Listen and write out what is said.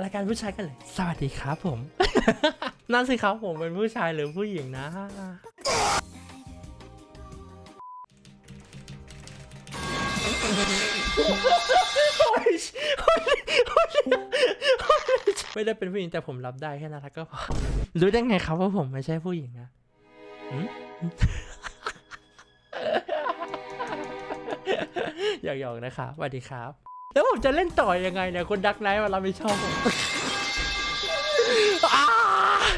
อะไรกันผู้ชายกันเลย สวัสดีครับผม นั่นสิครับผมเป็นผู้ชายหรือผู้หญิงนะ ไม่ได้เป็นผู้หญิงแต่ผมรับได้แค่นั้นแล้วก็พอ รู้ได้ไงครับว่าผมไม่ใช่ผู้หญิงอะหืมหยอกๆนะครับสวัสดีครับ แล้วผมจะเล่นต่อยังไงเนี่ยคนดักไนท์มารับผิดชอบ